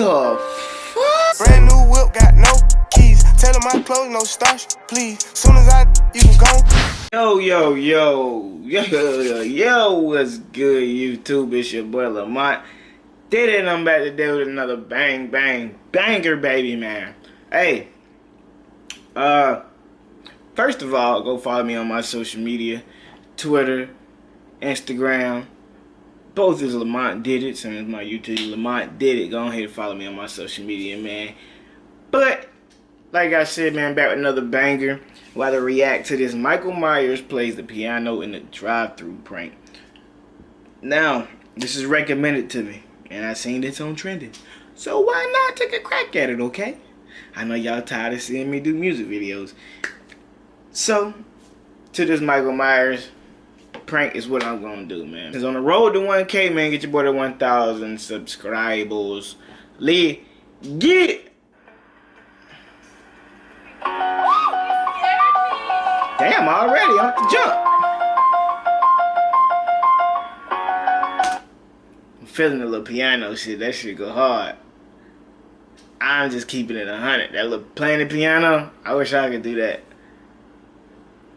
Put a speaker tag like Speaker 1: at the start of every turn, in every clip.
Speaker 1: the fuck?
Speaker 2: Brand new whip, got no keys. Tell him my clothes, no starch, please. Soon as I, you can go.
Speaker 1: Yo, yo, yo, yo, yo, yo, what's good, YouTube? It's your boy Lamont. Did it, I'm back today with another bang, bang, banger, baby, man. Hey, uh, first of all, go follow me on my social media, Twitter, Instagram, both is Lamont Did It, as my YouTube, Lamont Did It. Go ahead and follow me on my social media, man. But, like I said, man, back with another banger. While to react to this, Michael Myers plays the piano in the drive-through prank. Now, this is recommended to me, and I seen this on trending. So why not take a crack at it, okay? I know y'all tired of seeing me do music videos. So, to this Michael Myers prank is what I'm gonna do, man. Cause on the road to 1K, man, get your boy to 1,000 subscribers. Lee, get Damn, already off the jump. I'm feeling a little piano shit. That shit go hard. I'm just keeping it a hundred. That little playing the piano, I wish I could do that.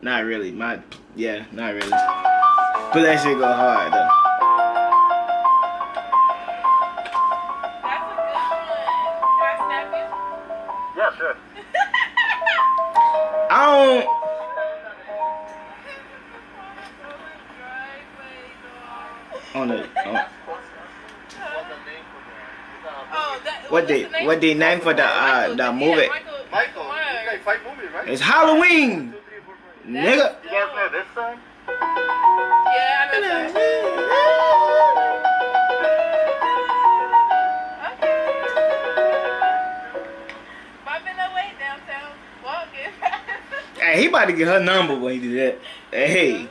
Speaker 1: Not really. My yeah, not really. But that shit go hard though.
Speaker 3: Yeah, sure.
Speaker 1: I don't. On the. On,
Speaker 4: Oh, that,
Speaker 1: what the what the name for the uh the movie?
Speaker 3: Michael, you guys fight movies, right?
Speaker 1: It's Halloween,
Speaker 3: Two, three, four, five.
Speaker 1: nigga.
Speaker 3: You guys know this song?
Speaker 1: Hey, he about to get her number when he do that. Hey.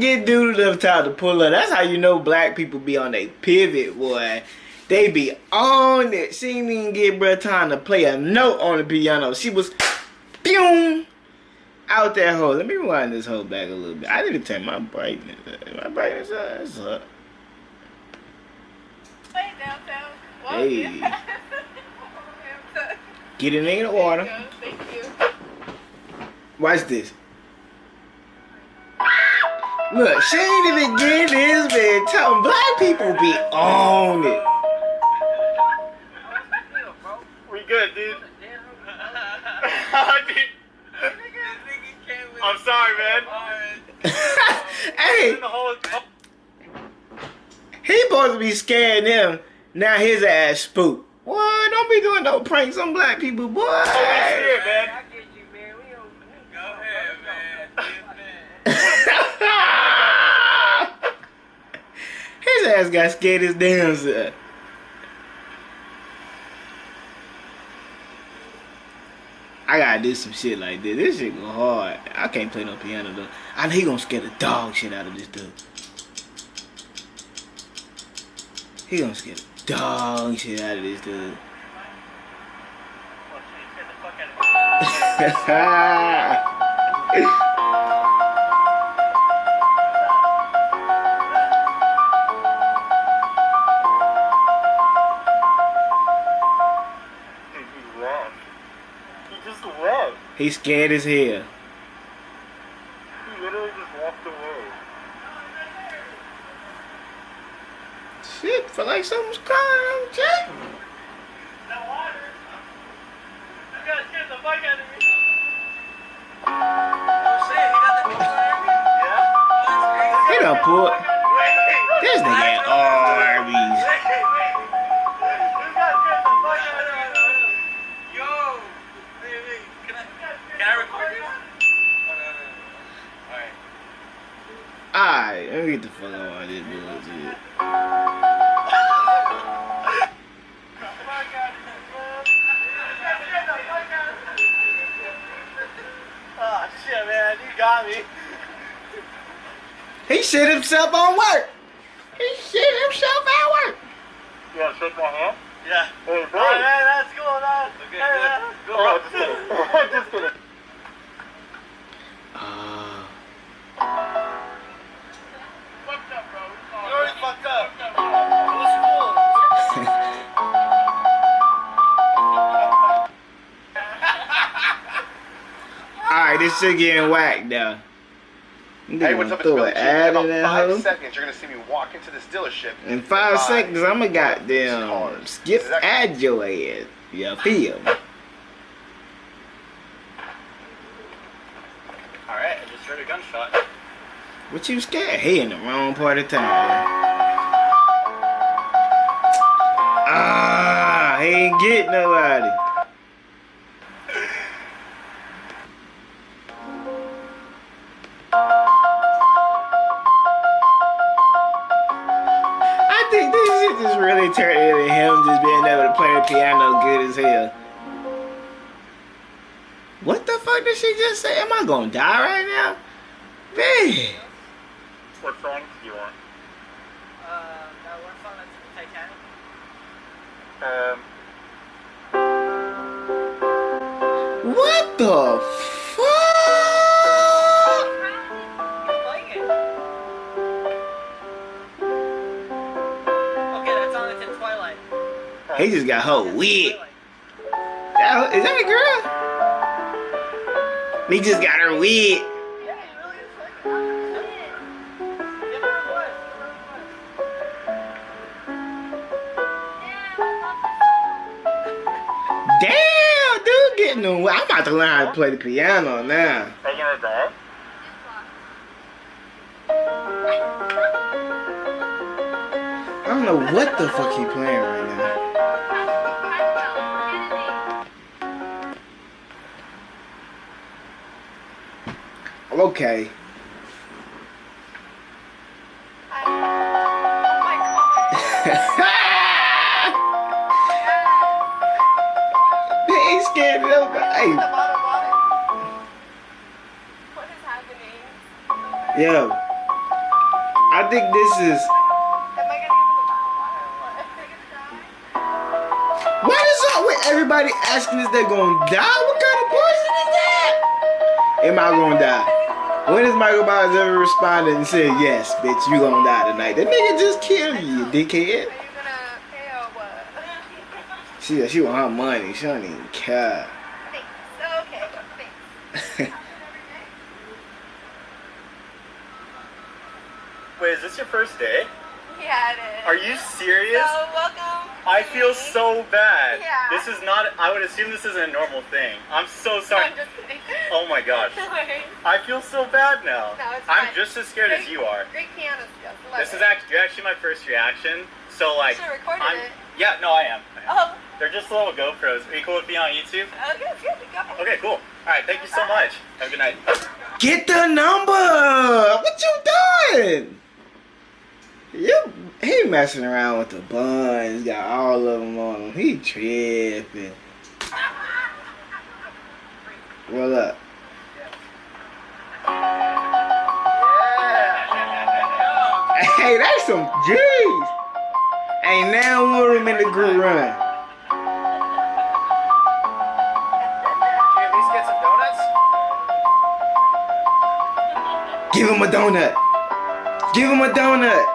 Speaker 1: Get dude enough time to pull up. That's how you know black people be on a pivot, boy. They be on it. She didn't even get bruh time to play a note on the piano. She was boom out that hole. Let me rewind this hole back a little bit. I need to turn my brightness up. My brightness up. That's up.
Speaker 4: Way downtown,
Speaker 1: Hey.
Speaker 4: walking.
Speaker 1: Get it in the water.
Speaker 4: Thank you.
Speaker 1: Watch this. Look, she ain't even get this man. Tell 'em black people be on it.
Speaker 3: We good, dude. I'm sorry, man.
Speaker 1: hey,
Speaker 3: In the whole, oh.
Speaker 1: he supposed to be scaring them. Now his ass spook. What? don't be doing no pranks on black people, boy.
Speaker 3: Holy shit, man.
Speaker 1: Ass got scared as damn self. I gotta do some shit like this. This shit go hard. I can't play no piano though. I know he gonna scare the dog shit out of this dude. He gonna scare the dog shit out of this dude.
Speaker 3: Dude, he
Speaker 1: scared as hell.
Speaker 3: He literally just walked away.
Speaker 1: Shit, feel like something's coming on Jack. He done pulled Alright, let me get the fuck out of this bullshit.
Speaker 3: Oh shit, man, you got me.
Speaker 1: He shit himself on work. He shit himself at work.
Speaker 3: You wanna shake my hand? Yeah.
Speaker 2: Hey, bro.
Speaker 3: Alright, man, that's cool, man.
Speaker 5: Okay,
Speaker 3: Hey,
Speaker 5: good.
Speaker 3: man.
Speaker 5: Good,
Speaker 2: Oh,
Speaker 5: bro.
Speaker 2: just kidding.
Speaker 1: This shit getting whacked now.
Speaker 6: Hey, what's up? It's
Speaker 1: Throw
Speaker 6: Billy
Speaker 1: an
Speaker 6: G. In about
Speaker 1: in
Speaker 6: five
Speaker 1: hoe.
Speaker 6: seconds, you're gonna see me walk into this dealership.
Speaker 1: In five
Speaker 6: Buy
Speaker 1: seconds, I'ma
Speaker 6: one
Speaker 1: goddamn
Speaker 6: cars.
Speaker 1: skip
Speaker 6: that-
Speaker 1: ad your ass. You feel me?
Speaker 3: Alright, I just heard a gunshot.
Speaker 1: What you scared? He in the wrong part of town. Ah, he ain't get nobody. Really him just being able to play the piano good as hell. What the fuck did she just say? Am I gonna die right now? Man.
Speaker 3: What songs do you want?
Speaker 7: Uh, that one song that's Titanic.
Speaker 3: Um,
Speaker 1: What the He just got her wig. That, is that a girl? He just got her wig.
Speaker 7: Yeah, he really is playing it. Give her a voice. Give her a voice.
Speaker 1: Damn, dude, getting the. I'm about to learn how to play the piano now.
Speaker 3: are you gonna?
Speaker 1: I don't know what the fuck he playing right now. Okay. Ain't scared of. Hey, yo. I think this is.
Speaker 4: What?
Speaker 1: Is up with everybody asking if they're gonna die? What kind of bullshit is that? Am I gonna die? When has Michael Myers ever responded and said, yes, bitch, you gonna die tonight? That nigga just killed you, you dickhead.
Speaker 4: Are you gonna pay or what?
Speaker 1: She, she want her money. She don't even care.
Speaker 4: Thanks. Okay, thanks.
Speaker 3: Wait, is this your first day?
Speaker 4: Yeah, it is.
Speaker 3: Are you serious?
Speaker 4: So, welcome.
Speaker 3: I
Speaker 4: to
Speaker 3: feel so bad.
Speaker 4: Yeah.
Speaker 3: This is not. I would assume this isn't a normal thing. I'm so sorry.
Speaker 4: I'm just kidding.
Speaker 3: Oh my gosh. I feel so bad now.
Speaker 4: No, it's
Speaker 3: I'm just as scared as you are.
Speaker 4: Great piano skills. Love
Speaker 3: This
Speaker 4: it.
Speaker 3: is actually you're actually my first reaction. So like,
Speaker 4: should've recorded
Speaker 3: I'm,
Speaker 4: it.
Speaker 3: yeah, no, I am. I am.
Speaker 4: Oh,
Speaker 3: They're just little GoPros. Are you cool with being on YouTube?
Speaker 4: okay, good. Go.
Speaker 3: Okay, cool. All right, thank you so much. Have a good night.
Speaker 1: Get the number! What you doing? You, he messing around with the buns, got all of them on him. He tripping. What up? Uh, hey, that's some G's. Ain't now one of them in the group run.
Speaker 5: Can you at least get some donuts?
Speaker 1: Give him a donut. Give him a donut.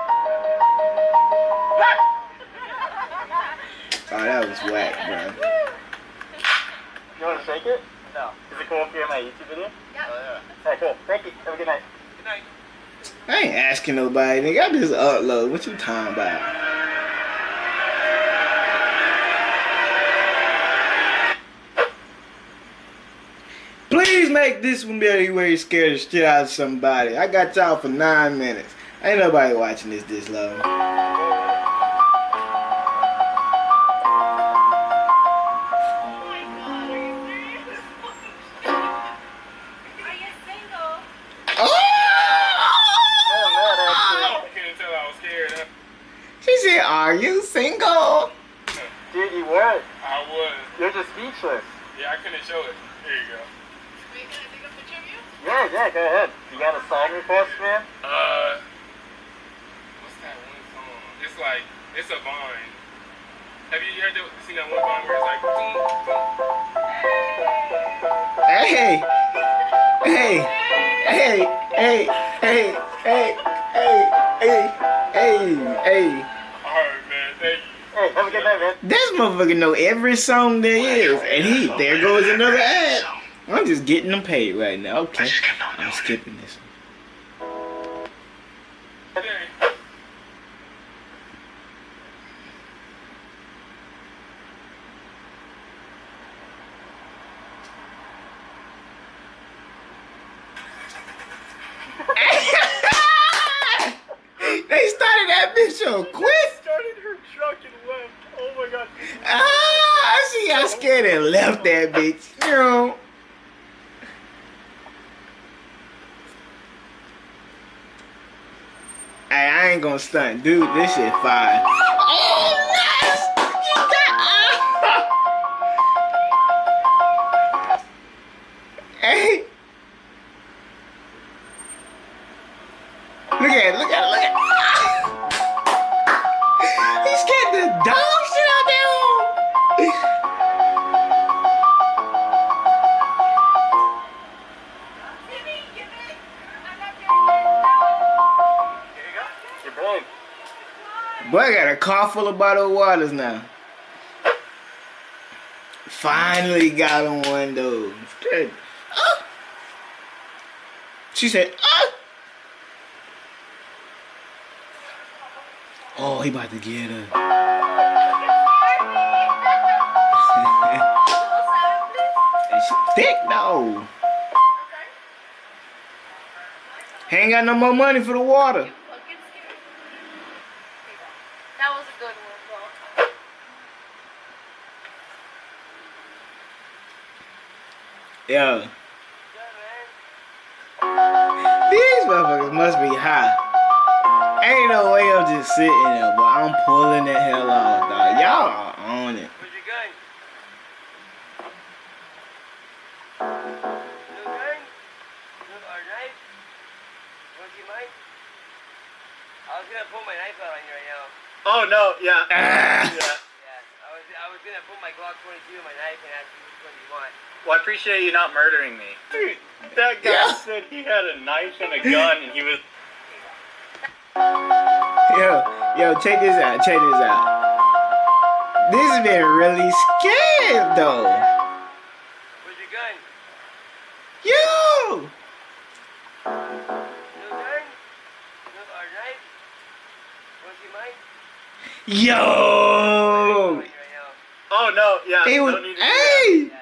Speaker 1: Oh, that was whack, bro.
Speaker 3: You want to shake it?
Speaker 5: No.
Speaker 3: Is cool if you're in my YouTube video?
Speaker 4: Yeah.
Speaker 5: Oh, yeah.
Speaker 3: All right, cool. Thank you. Have a good night.
Speaker 5: Good night.
Speaker 1: I ain't asking nobody, nigga. I just upload. What you talking about? Please make this one be where you scared the shit out of somebody. I got y'all for nine minutes. Ain't nobody watching this this long. She said, "Are you single?"
Speaker 3: Dude, you were.
Speaker 8: I was.
Speaker 3: You're just speechless.
Speaker 8: Yeah, I couldn't show it. Here you go.
Speaker 4: Wait, can I take a picture of you?
Speaker 3: Yeah, yeah, go ahead. You got a song request, man?
Speaker 8: Uh, what's that one song? It's like it's a vine. Have you heard the, seen that one song where it's like, boom,
Speaker 1: Hey, hey, hey, hey, hey, hey, hey, hey, hey, hey.
Speaker 8: alright, man, thank you.
Speaker 3: Hey, have a good night, man.
Speaker 1: This motherfucker know every song there is, and he there goes another ad. I'm just getting them paid right now. Okay, I'm skipping this. one. They started that bitch so quick.
Speaker 3: Started her truck and left. Oh my god.
Speaker 1: Ah, see how scared and left that bitch. You know. Hey, I ain't gonna stunt, dude. This shit fire. Oh, nice! Got. Hey. Look at look Boy, I got a car full of bottled waters now. Finally got on one. Good. Ah. She said, ah. Oh, he about to get her. She thick though. Ain't got no more money for the water. Yeah. These motherfuckers must be high. Ain't no way I'm just sitting there, but I'm pulling the hell off, dog. Y'all are on it.
Speaker 6: Oh no, yeah.
Speaker 1: Ah.
Speaker 6: Yeah
Speaker 3: gonna pull my Glock 22 and my knife and ask you which one you want.
Speaker 6: Well, I appreciate you not murdering me. Dude, that guy
Speaker 1: Yeah.
Speaker 6: said he had a knife and a gun and he was
Speaker 1: Yo, yo, check this out. Check this out. This has been really scared, though.
Speaker 3: Where's your gun?
Speaker 1: Yo!
Speaker 3: No gun? No or knife? Want your knife?
Speaker 1: Yo!
Speaker 6: Oh no, yeah.
Speaker 1: Was,
Speaker 6: no need to do that.
Speaker 1: hey!
Speaker 3: Yeah,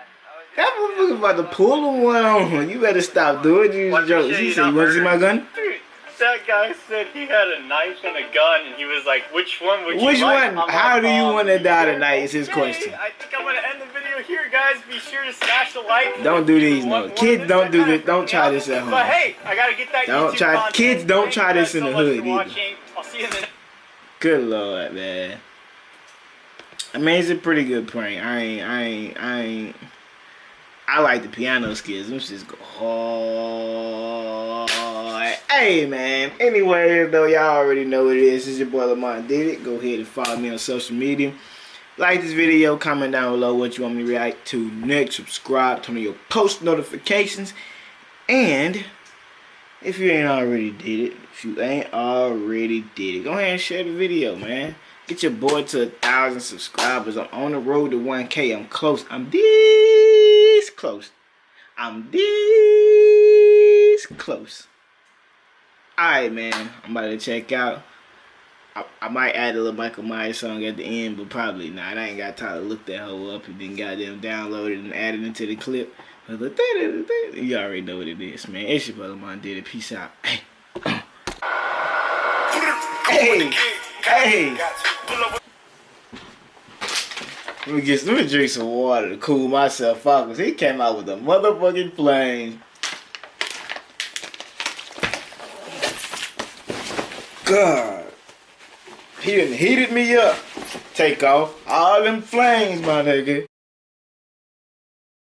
Speaker 1: That motherfucker about to pull a one on you. Better stop doing these jokes. He
Speaker 6: you
Speaker 1: said, you want to see my gun?
Speaker 6: Dude, that guy said he had a knife and a gun and he was like, which one would you
Speaker 1: Which
Speaker 6: like?
Speaker 1: one?
Speaker 6: I'm
Speaker 1: How
Speaker 6: like,
Speaker 1: do you
Speaker 6: um,
Speaker 1: want to die tonight is his question.
Speaker 6: I think I'm gonna end the video here, guys. Be sure to smash the like.
Speaker 1: Don't do these, no. Kids, don't do this. Don't try this at home.
Speaker 6: But hey, I gotta get that
Speaker 1: Don't
Speaker 6: YouTube
Speaker 1: try-
Speaker 6: content.
Speaker 1: kids, don't try this in the hood either.
Speaker 6: I'll see you in the
Speaker 1: Good lord, man. I mean, it's a pretty good prank. I ain't, I ain't, I ain't. I like the piano skills. Them shits go hard. Hey, man. Anyway, though, y'all already know what it is. This is your boy Lamont Did It. Go ahead and follow me on social media. Like this video, comment down below what you want me to react to next. Subscribe, turn on your post notifications. And if you ain't already did it, if you ain't already did it, go ahead and share the video, man. Get your boy to a thousand subscribers. I'm on the road to 1K. I'm close. I'm this close. I'm this close. Alright, man. I'm about to check out. I, I might add a little Michael Myers song at the end, but probably not. I ain't got time to look that hoe up and then goddamn download it and add it into the clip. But You already know what it is, man. It's your brother Mon did it. Peace out. Hey. Hey. Hey. Let me get let me drink some water to cool myself out because he came out with a motherfucking plane. God. He done heated me up. Take off all them flames, my nigga.